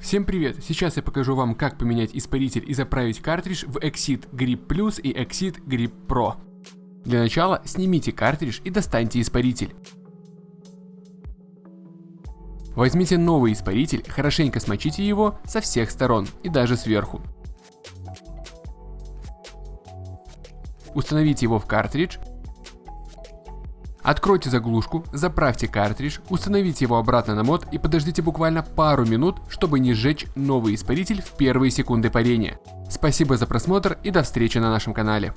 Всем привет! Сейчас я покажу вам, как поменять испаритель и заправить картридж в Exit Grip Plus и Exit Grip Pro. Для начала снимите картридж и достаньте испаритель. Возьмите новый испаритель, хорошенько смочите его со всех сторон и даже сверху. Установите его в картридж Откройте заглушку, заправьте картридж, установите его обратно на мод и подождите буквально пару минут, чтобы не сжечь новый испаритель в первые секунды парения. Спасибо за просмотр и до встречи на нашем канале.